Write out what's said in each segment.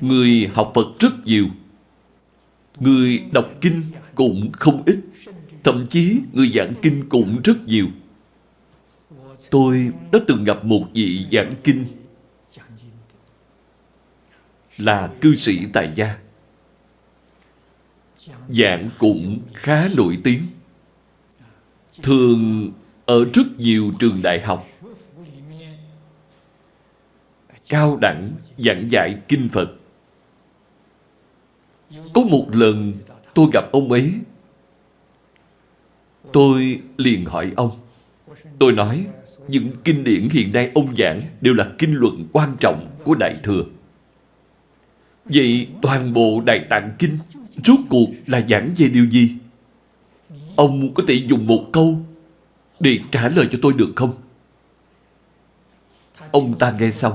Người học Phật rất nhiều. Người đọc kinh cũng không ít. Thậm chí người giảng kinh cũng rất nhiều. Tôi đã từng gặp một vị giảng kinh Là cư sĩ tại gia. Giảng cũng khá nổi tiếng. Thường ở rất nhiều trường đại học, Cao đẳng giảng dạy kinh Phật. Có một lần tôi gặp ông ấy Tôi liền hỏi ông Tôi nói, Những kinh điển hiện nay ông giảng Đều là kinh luận quan trọng của Đại Thừa Vậy toàn bộ Đại Tạng Kinh Rốt cuộc là giảng về điều gì? Ông có thể dùng một câu Để trả lời cho tôi được không? Ông ta nghe xong,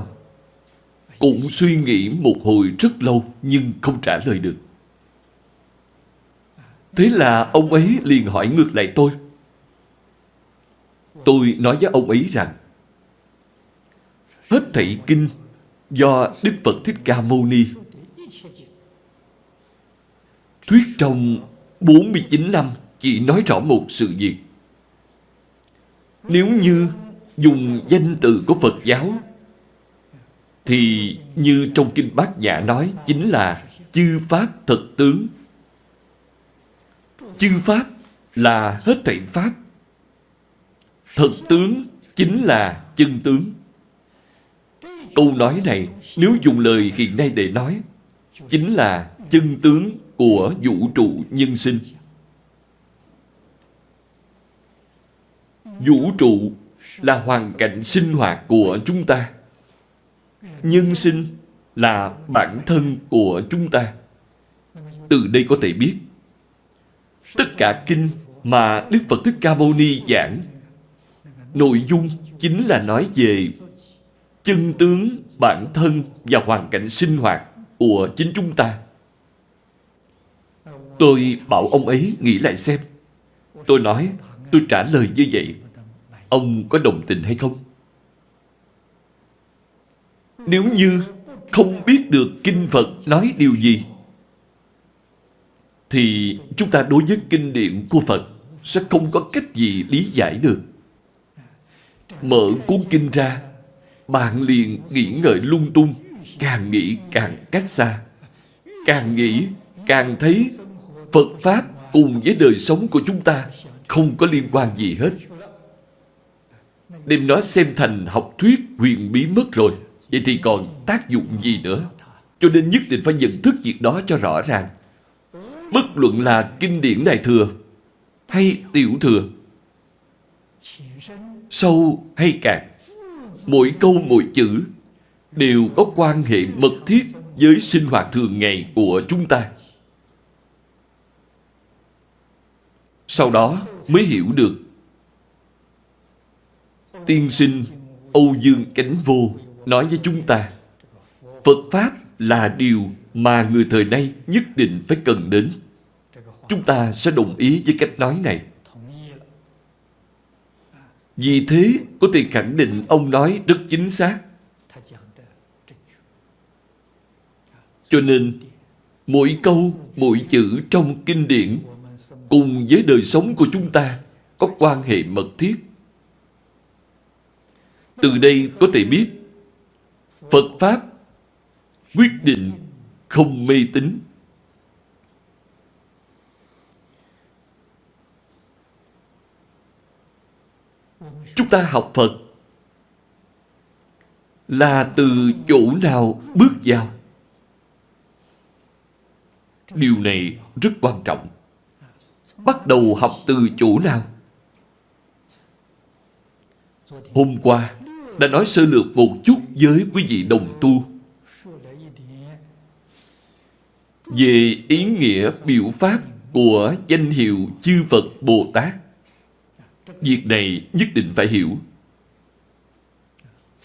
Cũng suy nghĩ một hồi rất lâu Nhưng không trả lời được Thế là ông ấy liền hỏi ngược lại tôi Tôi nói với ông ấy rằng, Hết thảy kinh do Đức Phật Thích Ca Mâu Ni thuyết trong 49 năm chỉ nói rõ một sự việc. Nếu như dùng danh từ của Phật giáo, thì như trong Kinh Bát Nhã nói chính là chư Pháp thật tướng. Chư Pháp là hết thảy Pháp. Thật tướng chính là chân tướng. Câu nói này, nếu dùng lời hiện nay để nói, chính là chân tướng của vũ trụ nhân sinh. Vũ trụ là hoàn cảnh sinh hoạt của chúng ta. Nhân sinh là bản thân của chúng ta. Từ đây có thể biết tất cả kinh mà Đức Phật Thích Ca Mâu Ni giảng nội dung chính là nói về chân tướng bản thân và hoàn cảnh sinh hoạt của chính chúng ta. Tôi bảo ông ấy nghĩ lại xem. Tôi nói, tôi trả lời như vậy. Ông có đồng tình hay không? Nếu như không biết được Kinh Phật nói điều gì, thì chúng ta đối với kinh điển của Phật sẽ không có cách gì lý giải được. Mở cuốn kinh ra, bạn liền nghĩ ngợi lung tung, càng nghĩ càng cách xa. Càng nghĩ, càng thấy Phật Pháp cùng với đời sống của chúng ta không có liên quan gì hết. Đem nó xem thành học thuyết huyền bí mất rồi. Vậy thì còn tác dụng gì nữa? Cho nên nhất định phải nhận thức việc đó cho rõ ràng. Bất luận là kinh điển Đại Thừa hay Tiểu Thừa, sâu hay cạn, mỗi câu mỗi chữ đều có quan hệ mật thiết với sinh hoạt thường ngày của chúng ta. Sau đó mới hiểu được Tiên sinh Âu Dương Cánh Vô nói với chúng ta Phật Pháp là điều mà người thời nay nhất định phải cần đến. Chúng ta sẽ đồng ý với cách nói này. Vì thế có thể khẳng định ông nói rất chính xác. Cho nên mỗi câu, mỗi chữ trong kinh điển cùng với đời sống của chúng ta có quan hệ mật thiết. Từ đây có thể biết Phật Pháp quyết định không mê tín. Chúng ta học Phật là từ chỗ nào bước vào. Điều này rất quan trọng bắt đầu học từ chỗ nào? Hôm qua, đã nói sơ lược một chút với quý vị đồng tu về ý nghĩa biểu pháp của danh hiệu chư Phật Bồ Tát. Việc này nhất định phải hiểu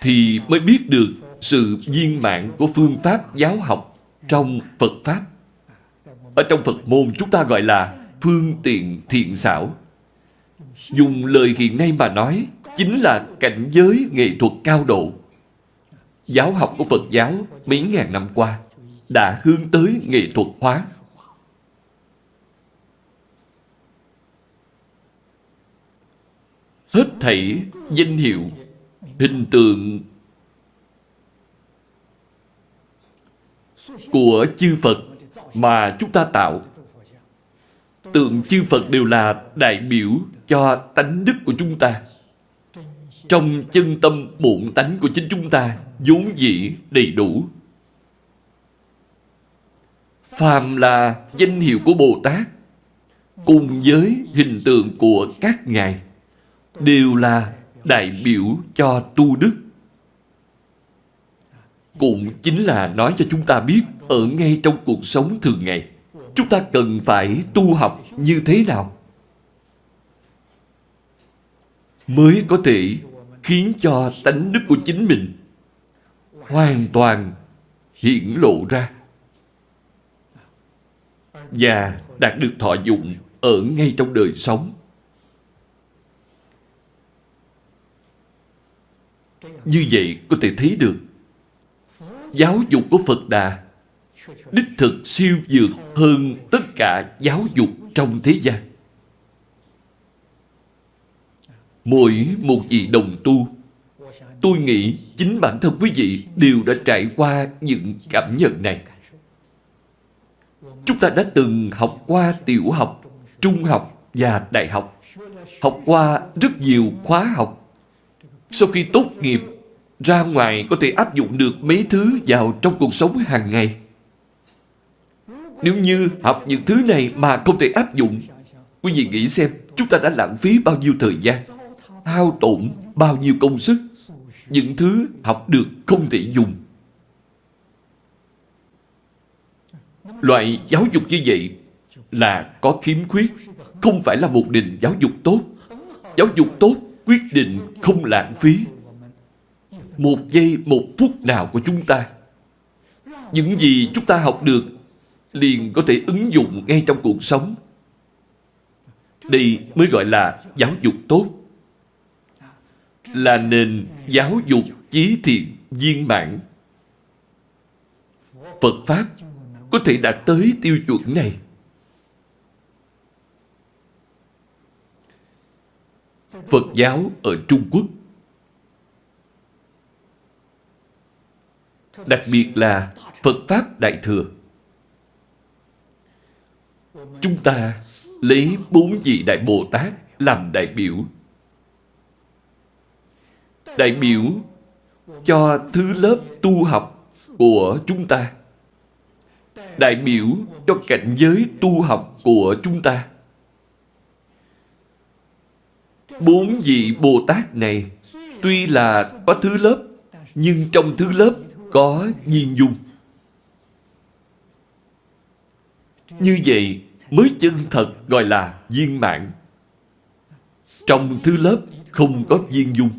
thì mới biết được sự viên mãn của phương pháp giáo học trong Phật Pháp. Ở trong Phật môn chúng ta gọi là phương tiện thiện xảo. Dùng lời hiện nay mà nói, chính là cảnh giới nghệ thuật cao độ. Giáo học của Phật giáo mấy ngàn năm qua, đã hướng tới nghệ thuật hóa. Hết thảy danh hiệu, hình tượng của chư Phật mà chúng ta tạo tượng chư Phật đều là đại biểu cho tánh đức của chúng ta. Trong chân tâm bổn tánh của chính chúng ta vốn dĩ đầy đủ. Phàm là danh hiệu của Bồ Tát, cùng với hình tượng của các ngài, đều là đại biểu cho tu đức. Cũng chính là nói cho chúng ta biết, ở ngay trong cuộc sống thường ngày, chúng ta cần phải tu học như thế nào mới có thể khiến cho tánh đức của chính mình hoàn toàn hiển lộ ra và đạt được thọ dụng ở ngay trong đời sống. Như vậy có thể thấy được giáo dục của Phật Đà đích thực siêu dược hơn tất cả giáo dục trong thế gian. Mỗi một vị đồng tu, tôi nghĩ chính bản thân quý vị đều đã trải qua những cảm nhận này. Chúng ta đã từng học qua tiểu học, trung học và đại học. Học qua rất nhiều khóa học. Sau khi tốt nghiệp, ra ngoài có thể áp dụng được mấy thứ vào trong cuộc sống hàng ngày. Nếu như học những thứ này mà không thể áp dụng, quý vị nghĩ xem, chúng ta đã lãng phí bao nhiêu thời gian, hao tổn bao nhiêu công sức, những thứ học được không thể dùng. Loại giáo dục như vậy là có khiếm khuyết, không phải là một nền giáo dục tốt. Giáo dục tốt quyết định không lãng phí một giây, một phút nào của chúng ta. Những gì chúng ta học được liền có thể ứng dụng ngay trong cuộc sống. Đây mới gọi là giáo dục tốt. Là nền giáo dục chí thiện viên mãn. Phật Pháp có thể đạt tới tiêu chuẩn này. Phật giáo ở Trung Quốc Đặc biệt là Phật Pháp Đại Thừa Chúng ta lấy bốn vị Đại Bồ Tát làm đại biểu. Đại biểu cho thứ lớp tu học của chúng ta. Đại biểu cho cảnh giới tu học của chúng ta. Bốn vị Bồ Tát này tuy là có thứ lớp, nhưng trong thứ lớp có viên dung. Như vậy mới chân thật gọi là viên mãn. Trong thứ lớp không có viên dung.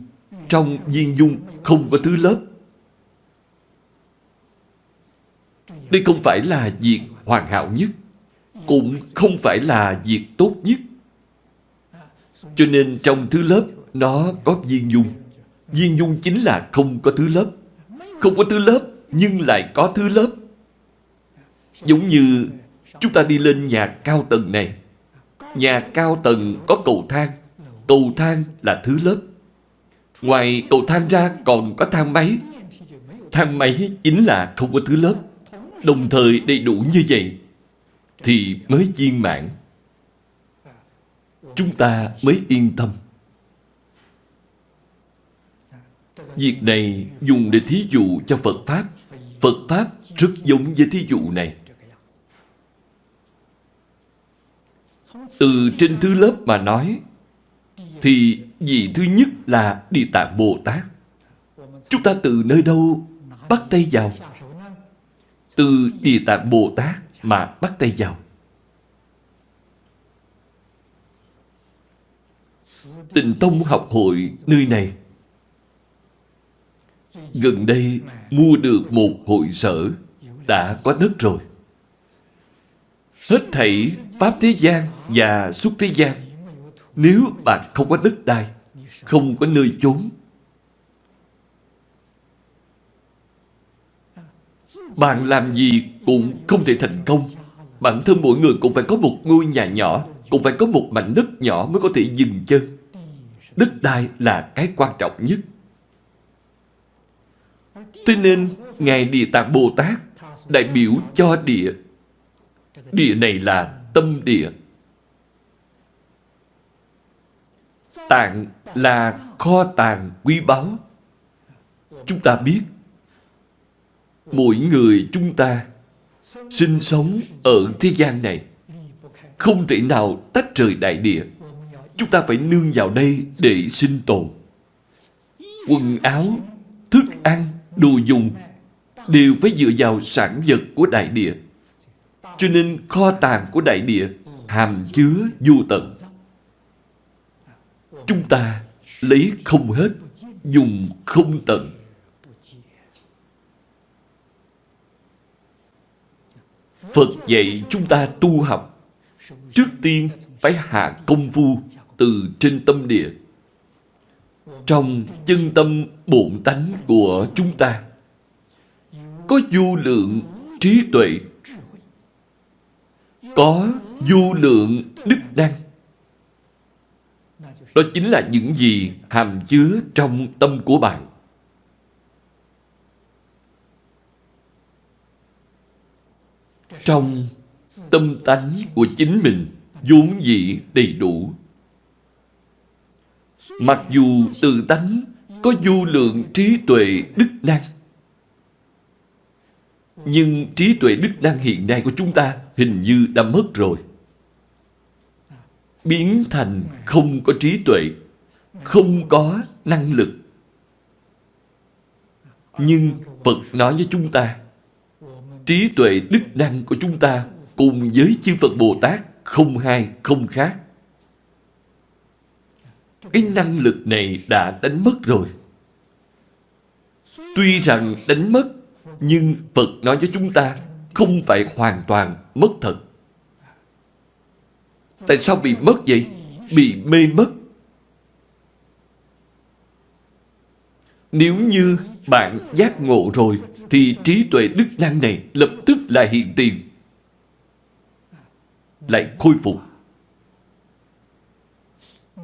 Trong viên dung không có thứ lớp. Đây không phải là việc hoàn hảo nhất, cũng không phải là việc tốt nhất. Cho nên trong thứ lớp nó có viên dung. Viên dung chính là không có thứ lớp. Không có thứ lớp nhưng lại có thứ lớp. Giống như Chúng ta đi lên nhà cao tầng này. Nhà cao tầng có cầu thang. Cầu thang là thứ lớp. Ngoài cầu thang ra còn có thang máy. Thang máy chính là không có thứ lớp. Đồng thời đầy đủ như vậy, thì mới viên mãn. Chúng ta mới yên tâm. Việc này dùng để thí dụ cho Phật Pháp. Phật Pháp rất giống với thí dụ này. Từ trên thứ lớp mà nói, Thì vị thứ nhất là Địa Tạng Bồ Tát Chúng ta từ nơi đâu bắt tay vào từ Địa Tạng Bồ Tát mà bắt tay vào. Tịnh Tông học hội nơi này. Gần đây mua được một hội sở, Đã có đất rồi. Hết thảy Pháp thế gian và xuất thế gian, Nếu bạn không có đất đai, Không có nơi chốn Bạn làm gì cũng không thể thành công. Bản thân mỗi người cũng phải có một ngôi nhà nhỏ, cũng phải có một mảnh đất nhỏ mới có thể dừng chân. Đất đai là cái quan trọng nhất. Thế nên, Ngài Địa Tạng Bồ Tát đại biểu cho địa. Địa này là tâm địa. Tạng là kho tàng quý báu. Chúng ta biết, mỗi người chúng ta sinh sống ở thế gian này không thể nào tách rời đại địa. Chúng ta phải nương vào đây để sinh tồn. Quần áo, thức ăn, đồ dùng đều phải dựa vào sản vật của đại địa. Cho nên kho tàng của đại địa hàm chứa vô tận. Chúng ta lấy không hết, dùng không tận. Phật dạy chúng ta tu học. Trước tiên phải hạ công phu từ trên tâm địa. Trong chân tâm bổn tánh của chúng ta, có vô lượng trí tuệ có vô lượng đức năng đó chính là những gì hàm chứa trong tâm của bạn trong tâm tánh của chính mình vốn dĩ đầy đủ mặc dù tự tánh có vô lượng trí tuệ đức năng nhưng trí tuệ đức năng hiện nay của chúng ta hình như đã mất rồi. Biến thành không có trí tuệ, không có năng lực. Nhưng Phật nói với chúng ta, trí tuệ đức năng của chúng ta cùng với chư Phật Bồ Tát không hai, không khác. Cái năng lực này đã đánh mất rồi. Tuy rằng đánh mất, nhưng Phật nói với chúng ta không phải hoàn toàn mất thật. Tại sao bị mất vậy? Bị mê mất. Nếu như bạn giác ngộ rồi, thì trí tuệ đức năng này lập tức lại hiện tiền. Lại khôi phục.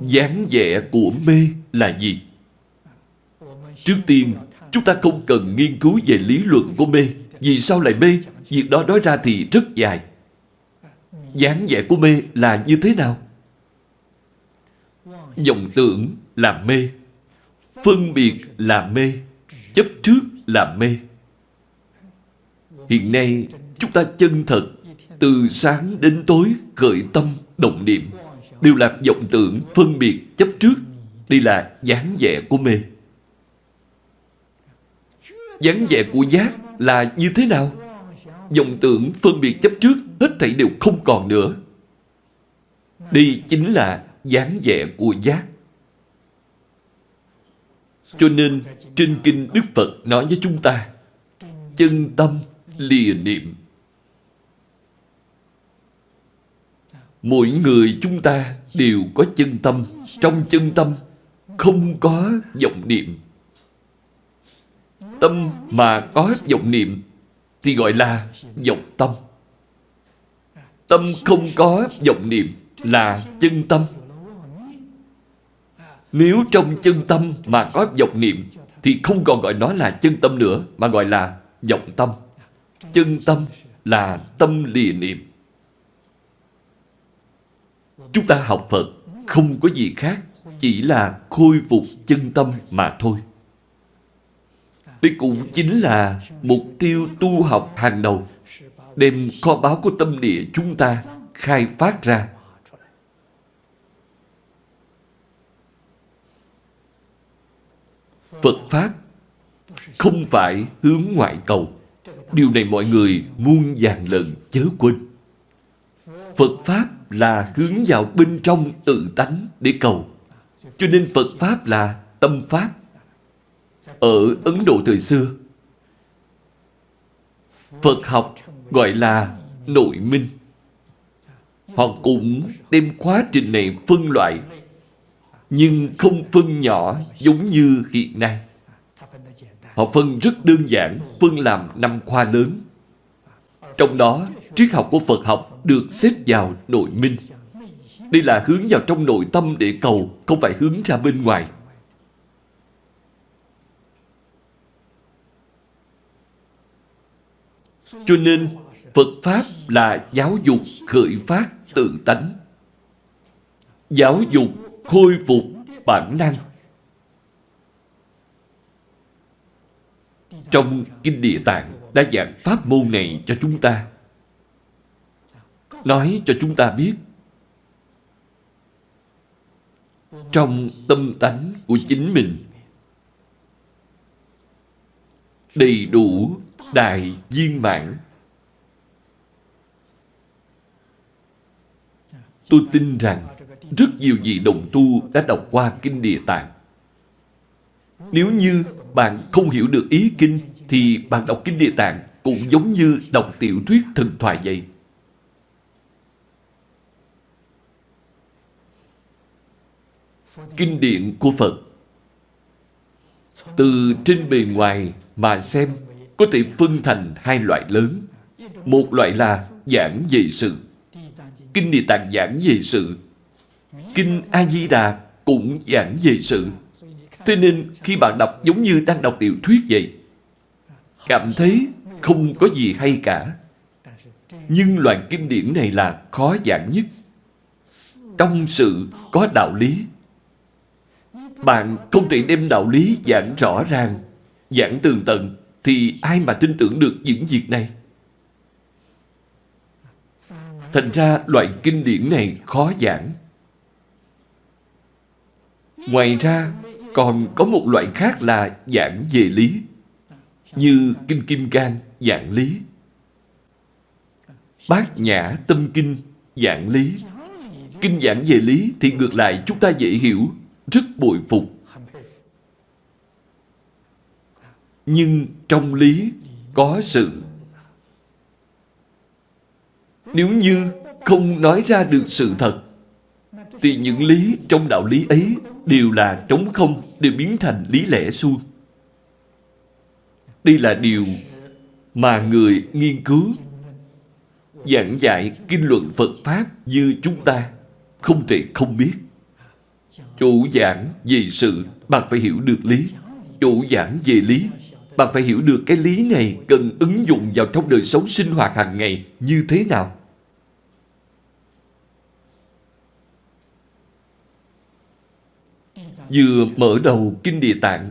dáng vẻ của mê là gì? Trước tiên, Chúng ta không cần nghiên cứu về lý luận của mê. Vì sao lại mê? Việc đó nói ra thì rất dài. dáng vẻ của mê là như thế nào? Dòng tưởng là mê. Phân biệt là mê. Chấp trước là mê. Hiện nay, chúng ta chân thật, từ sáng đến tối khởi tâm, động niệm, đều là vọng tưởng, phân biệt, chấp trước. Đây là dáng vẻ của mê dáng vẻ của giác là như thế nào? dòng tưởng phân biệt chấp trước hết thảy đều không còn nữa. Đây chính là dáng vẻ của giác. Cho nên, trên kinh Đức Phật nói với chúng ta, chân tâm lìa niệm. Mỗi người chúng ta đều có chân tâm. Trong chân tâm không có vọng niệm tâm mà có vọng niệm thì gọi là vọng tâm. Tâm không có vọng niệm là chân tâm. Nếu trong chân tâm mà có vọng niệm, thì không còn gọi nó là chân tâm nữa, mà gọi là vọng tâm. Chân tâm là tâm lìa niệm. Chúng ta học Phật không có gì khác, chỉ là khôi phục chân tâm mà thôi. Đây cũng chính là mục tiêu tu học hàng đầu Đem kho báu của tâm địa chúng ta khai phát ra Phật Pháp không phải hướng ngoại cầu Điều này mọi người muôn vàng lần chớ quên Phật Pháp là hướng vào bên trong tự tánh để cầu Cho nên Phật Pháp là tâm Pháp ở Ấn Độ thời xưa. Phật học gọi là nội minh. Họ cũng đem quá trình này phân loại, nhưng không phân nhỏ giống như hiện nay. Họ phân rất đơn giản, phân làm năm khoa lớn. Trong đó, triết học của Phật học được xếp vào nội minh. Đây là hướng vào trong nội tâm để cầu, không phải hướng ra bên ngoài. Cho nên, Phật Pháp là giáo dục khởi phát tự tánh. Giáo dục khôi phục bản năng. Trong Kinh Địa Tạng đã giảng pháp môn này cho chúng ta. Nói cho chúng ta biết, trong tâm tánh của chính mình, đầy đủ đại viên mãn tôi tin rằng rất nhiều vị đồng tu đã đọc qua kinh địa tạng nếu như bạn không hiểu được ý kinh, thì bạn đọc kinh địa tạng cũng giống như đọc tiểu thuyết thần thoại vậy kinh điển của Phật. Từ trên bề ngoài mà xem, có thể phân thành hai loại lớn. Một loại là giảng về sự. Kinh Địa Tạng giảng về sự. Kinh A-di-đà cũng giảng về sự. Thế nên khi bạn đọc giống như đang đọc tiểu thuyết vậy. Cảm thấy không có gì hay cả. Nhưng loại kinh điển này là khó giảng nhất. Trong sự có đạo lý bạn không thể đem đạo lý giảng rõ ràng, giảng tường tận, thì ai mà tin tưởng được những việc này? Thành ra loại kinh điển này khó giảng. Ngoài ra, còn có một loại khác là giảng về lý, như Kinh Kim Cang giảng lý, Bát Nhã Tâm Kinh giảng lý. Kinh giảng về lý thì ngược lại chúng ta dễ hiểu rất bội phục. Nhưng trong lý có sự. Nếu như không nói ra được sự thật, thì những lý trong đạo lý ấy đều là trống không, đều biến thành lý lẽ suông. Đây là điều mà người nghiên cứu giảng dạy kinh luận Phật Pháp như chúng ta không thể không biết. Chủ giảng về sự, bạn phải hiểu được lý. Chủ giảng về lý, bạn phải hiểu được cái lý này cần ứng dụng vào trong đời sống sinh hoạt hàng ngày như thế nào. Vừa mở đầu Kinh Địa Tạng.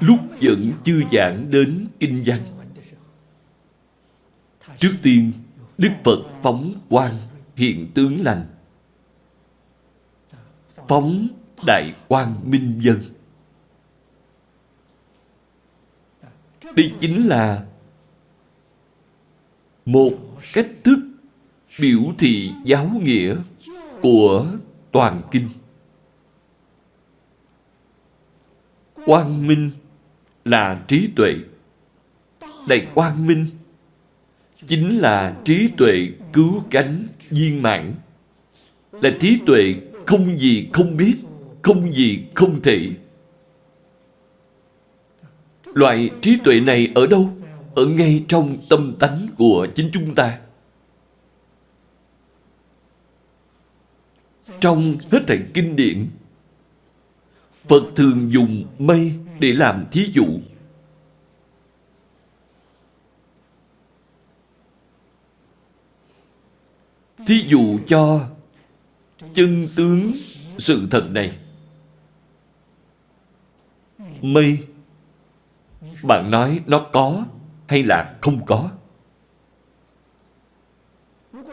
Lúc vẫn chưa giảng đến Kinh văn, Trước tiên Đức Phật phóng quang hiện tướng lành, Phóng đại quang minh dân. Đây chính là một cách thức biểu thị giáo nghĩa của toàn kinh. Quang minh là trí tuệ. Đại quang minh chính là trí tuệ cứu cánh viên mãn là trí tuệ không gì không biết, không gì không thể loại trí tuệ này ở đâu ở ngay trong tâm tánh của chính chúng ta trong hết thảy kinh điển Phật thường dùng mây để làm thí dụ Thí dụ cho chân tướng sự thật này. Mây, bạn nói nó có hay là không có?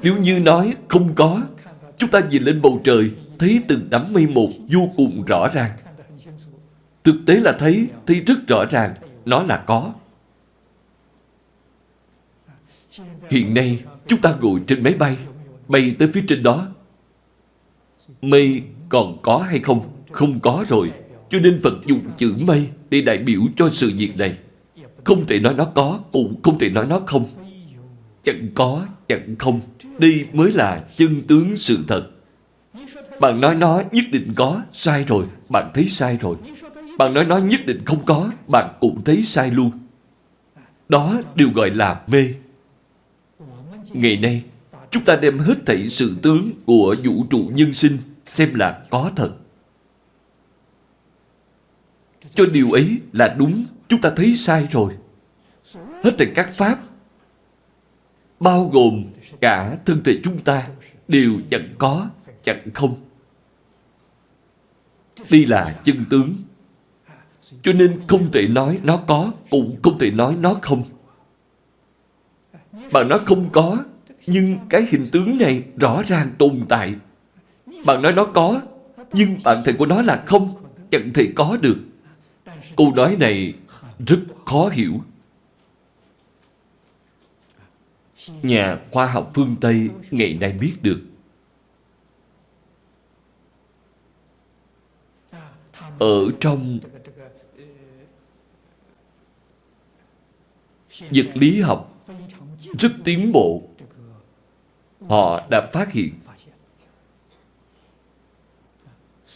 Nếu như nói không có, chúng ta nhìn lên bầu trời, thấy từng đám mây một vô cùng rõ ràng. Thực tế là thấy, thấy rất rõ ràng, nó là có. Hiện nay, chúng ta ngồi trên máy bay, bay tới phía trên đó. Mây còn có hay không? Không có rồi. Cho nên Phật dùng chữ mây để đại biểu cho sự việc này. Không thể nói nó có, cũng không thể nói nó không. Chẳng có, chẳng không. Đây mới là chân tướng sự thật. Bạn nói nó nhất định có, sai rồi, bạn thấy sai rồi. Bạn nói nó nhất định không có, bạn cũng thấy sai luôn. Đó đều gọi là mê. Ngày nay, chúng ta đem hết thảy sự tướng của vũ trụ nhân sinh xem là có thật. Cho điều ấy là đúng, chúng ta thấy sai rồi. Hết thảy các pháp, bao gồm cả thân thể chúng ta, đều chẳng có, chẳng không. Đây là chân tướng. Cho nên không thể nói nó có, cũng không thể nói nó không. Bạn nói không có, nhưng cái hình tướng này rõ ràng tồn tại. Bạn nói nó có, nhưng bản thể của nó là không, chẳng thể có được. Câu nói này rất khó hiểu. Nhà khoa học phương Tây ngày nay biết được. Ở trong vật lý học, rất tiến bộ họ đã phát hiện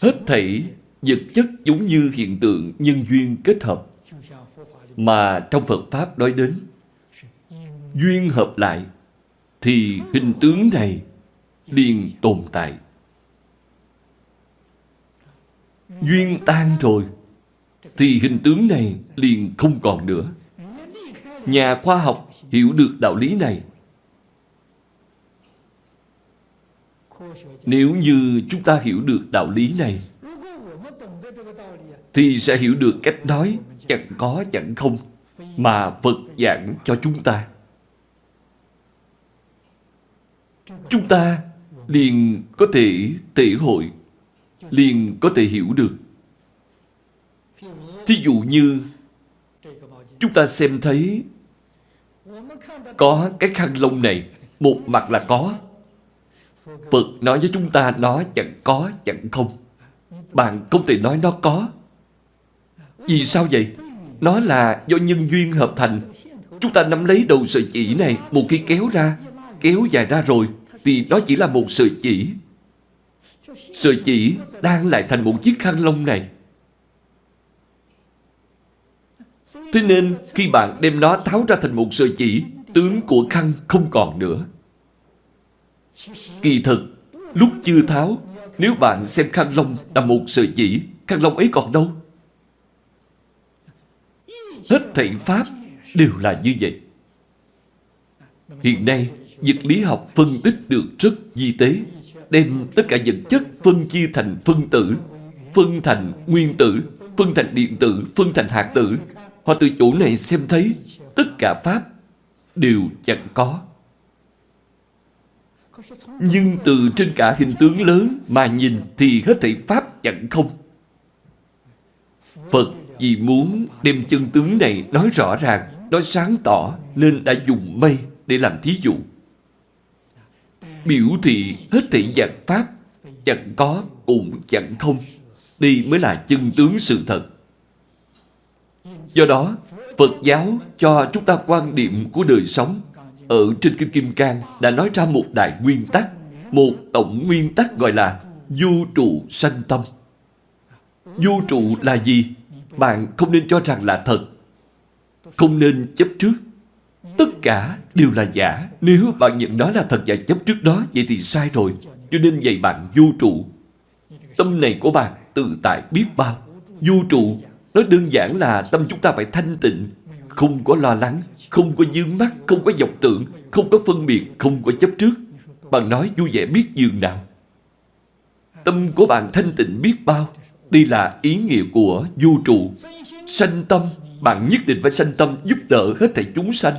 hết thảy vật chất giống như hiện tượng nhân duyên kết hợp mà trong Phật Pháp nói đến duyên hợp lại, thì hình tướng này liền tồn tại. Duyên tan rồi, thì hình tướng này liền không còn nữa. Nhà khoa học hiểu được đạo lý này. Nếu như chúng ta hiểu được đạo lý này, thì sẽ hiểu được cách nói, chẳng có chẳng không, mà Phật giảng cho chúng ta. Chúng ta liền có thể thể hội, liền có thể hiểu được. Thí dụ như chúng ta xem thấy có cái khăn lông này, một mặt là có. Phật nói với chúng ta nó chẳng có, chẳng không. Bạn không thể nói nó có. Vì sao vậy? Nó là do nhân duyên hợp thành. Chúng ta nắm lấy đầu sợi chỉ này, một khi kéo ra, kéo dài ra rồi, thì đó chỉ là một sợi chỉ. Sợi chỉ đang lại thành một chiếc khăn lông này. Thế nên khi bạn đem nó tháo ra thành một sợi chỉ, tướng của khăn không còn nữa. Kỳ thực, lúc chưa tháo, nếu bạn xem khăn lông là một sợi chỉ, khăn lông ấy còn đâu? Hết thảy Pháp đều là như vậy. Hiện nay, vật lý học phân tích được rất di tế, đem tất cả vật chất phân chia thành phân tử, phân thành nguyên tử, phân thành điện tử, phân thành hạt tử. Họ từ chỗ này xem thấy tất cả Pháp đều chẳng có. Nhưng từ trên cả hình tướng lớn mà nhìn thì hết thảy Pháp chẳng không. Phật vì muốn đem chân tướng này nói rõ ràng, nói sáng tỏ nên đã dùng mây để làm thí dụ. Biểu thị hết thị dạng Pháp chẳng có cũng chẳng không. đi mới là chân tướng sự thật. Do đó, Phật giáo cho chúng ta quan điểm của đời sống ở trên Kinh Kim Cang đã nói ra một đại nguyên tắc, một tổng nguyên tắc gọi là du trụ sanh tâm. du trụ là gì? Bạn không nên cho rằng là thật. Không nên chấp trước. Tất cả đều là giả. Nếu bạn nhận đó là thật và chấp trước đó, vậy thì sai rồi. Cho nên dạy bạn vô trụ. Tâm này của bạn tự tại biết bao. Vô trụ, nó đơn giản là tâm chúng ta phải thanh tịnh, không có lo lắng, không có dương mắt, không có dọc tưởng, không có phân biệt, không có chấp trước. Bạn nói vui vẻ biết dường nào. Tâm của bạn thanh tịnh biết bao. Đây là ý nghĩa của vô trụ. Sanh tâm, bạn nhất định phải sanh tâm giúp đỡ hết thảy chúng sanh.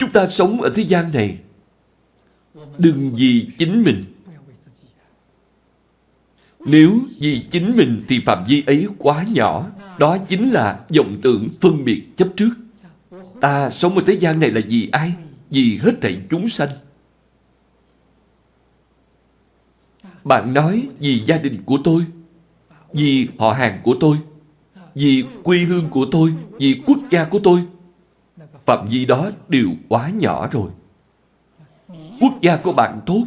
Chúng ta sống ở thế gian này. Đừng vì chính mình. Nếu vì chính mình thì phạm vi ấy quá nhỏ. Đó chính là vọng tưởng phân biệt chấp trước. Ta sống ở thế gian này là vì ai? Vì hết thảy chúng sanh. Bạn nói vì gia đình của tôi, vì họ hàng của tôi, vì quê hương của tôi, vì quốc gia của tôi. Phạm vi đó đều quá nhỏ rồi. Quốc gia của bạn tốt,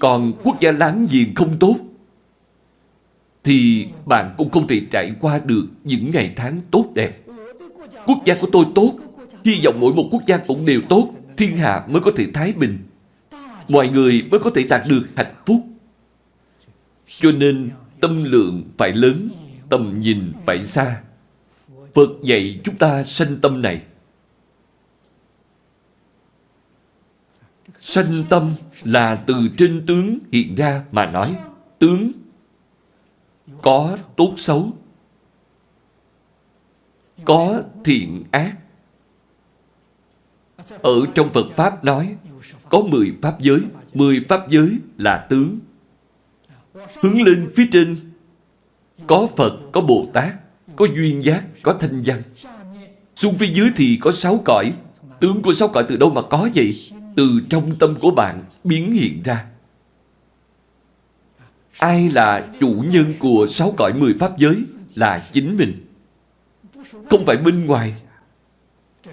còn quốc gia láng giềng không tốt. thì bạn cũng không thể trải qua được những ngày tháng tốt đẹp. Quốc gia của tôi tốt, hy vọng mỗi một quốc gia cũng đều tốt, thiên hạ mới có thể thái bình. Mọi người mới có thể đạt được hạnh phúc. Cho nên tâm lượng phải lớn, tầm nhìn phải xa. Phật dạy chúng ta sanh tâm này. Sanh tâm là từ trên tướng hiện ra mà nói. Tướng có tốt xấu, có thiện ác. Ở trong Phật Pháp nói, có 10 Pháp giới. 10 Pháp giới là tướng. Hướng lên phía trên, có Phật, có Bồ Tát, có duyên giác, có thanh văn. Xuống phía dưới thì có sáu cõi. Tướng của sáu cõi từ đâu mà có vậy? Từ trong tâm của bạn biến hiện ra. Ai là chủ nhân của sáu cõi mười pháp giới là chính mình. Không phải bên ngoài.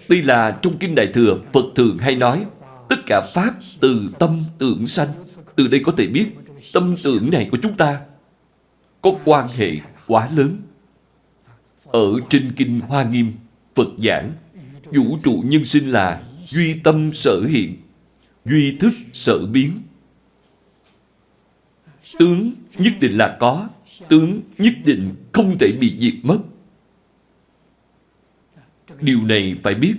tuy là trong Kinh Đại Thừa, Phật thường hay nói, tất cả Pháp từ tâm tưởng sanh. Từ đây có thể biết, tâm tưởng này của chúng ta có quan hệ quá lớn. Ở trên Kinh Hoa Nghiêm, Phật giảng, vũ trụ nhân sinh là duy tâm sở hiện, duy thức sở biến. Tướng nhất định là có, tướng nhất định không thể bị diệt mất. Điều này phải biết.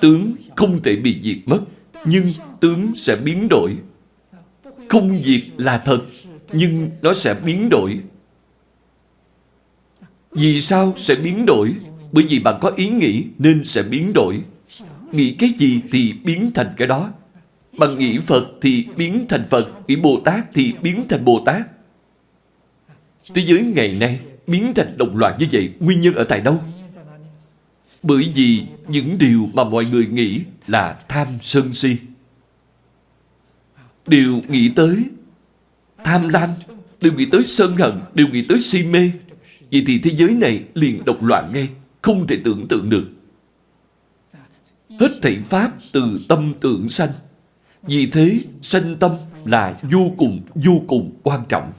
Tướng không thể bị diệt mất, nhưng tướng sẽ biến đổi. Không diệt là thật, nhưng nó sẽ biến đổi. Vì sao sẽ biến đổi? Bởi vì bạn có ý nghĩ nên sẽ biến đổi. Nghĩ cái gì thì biến thành cái đó. Bạn nghĩ Phật thì biến thành Phật, nghĩ Bồ Tát thì biến thành Bồ Tát. Thế giới ngày nay biến thành đồng loạn như vậy, nguyên nhân ở tại đâu? Bởi vì những điều mà mọi người nghĩ là tham sân si. Đều nghĩ tới tham lam, đều nghĩ tới sân hận, đều nghĩ tới si mê. Vậy thì thế giới này liền độc loạn ngay, không thể tưởng tượng được. Hết thảy Pháp từ tâm tưởng sanh. Vì thế, sanh tâm là vô cùng, vô cùng quan trọng.